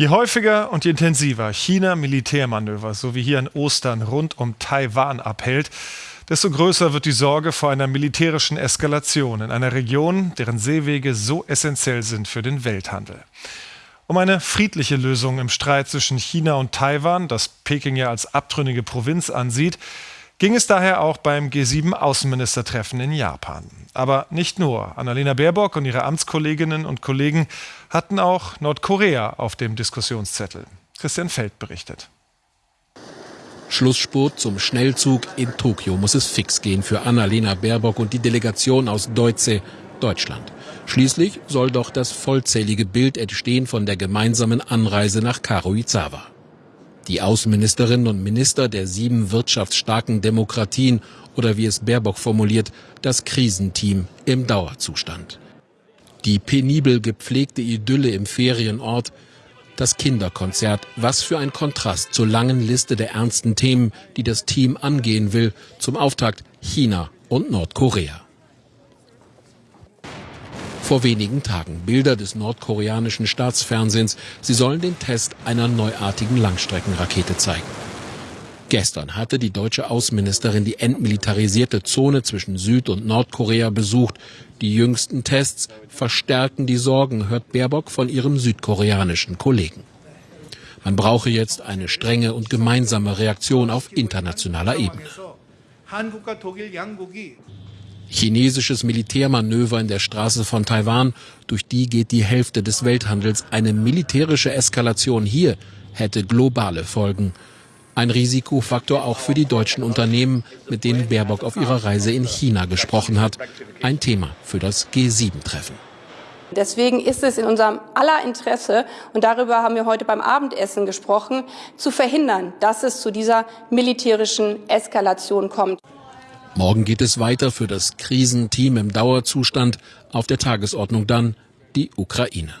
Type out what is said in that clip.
Je häufiger und je intensiver China Militärmanöver, so wie hier in Ostern rund um Taiwan abhält, desto größer wird die Sorge vor einer militärischen Eskalation in einer Region, deren Seewege so essentiell sind für den Welthandel. Um eine friedliche Lösung im Streit zwischen China und Taiwan, das Peking ja als abtrünnige Provinz ansieht, ging es daher auch beim G7-Außenministertreffen in Japan. Aber nicht nur. Annalena Baerbock und ihre Amtskolleginnen und Kollegen hatten auch Nordkorea auf dem Diskussionszettel. Christian Feld berichtet. Schlussspurt zum Schnellzug in Tokio muss es fix gehen für Annalena Baerbock und die Delegation aus Deutsche, Deutschland. Schließlich soll doch das vollzählige Bild entstehen von der gemeinsamen Anreise nach Karuizawa. Die Außenministerinnen und Minister der sieben wirtschaftsstarken Demokratien oder wie es Baerbock formuliert, das Krisenteam im Dauerzustand. Die penibel gepflegte Idylle im Ferienort, das Kinderkonzert, was für ein Kontrast zur langen Liste der ernsten Themen, die das Team angehen will, zum Auftakt China und Nordkorea vor wenigen Tagen. Bilder des nordkoreanischen Staatsfernsehens. Sie sollen den Test einer neuartigen Langstreckenrakete zeigen. Gestern hatte die deutsche Außenministerin die entmilitarisierte Zone zwischen Süd- und Nordkorea besucht. Die jüngsten Tests verstärken die Sorgen, hört Baerbock von ihrem südkoreanischen Kollegen. Man brauche jetzt eine strenge und gemeinsame Reaktion auf internationaler Ebene. Chinesisches Militärmanöver in der Straße von Taiwan, durch die geht die Hälfte des Welthandels. Eine militärische Eskalation hier hätte globale Folgen. Ein Risikofaktor auch für die deutschen Unternehmen, mit denen Baerbock auf ihrer Reise in China gesprochen hat. Ein Thema für das G7-Treffen. Deswegen ist es in unserem aller Interesse, und darüber haben wir heute beim Abendessen gesprochen, zu verhindern, dass es zu dieser militärischen Eskalation kommt. Morgen geht es weiter für das Krisenteam im Dauerzustand. Auf der Tagesordnung dann die Ukraine.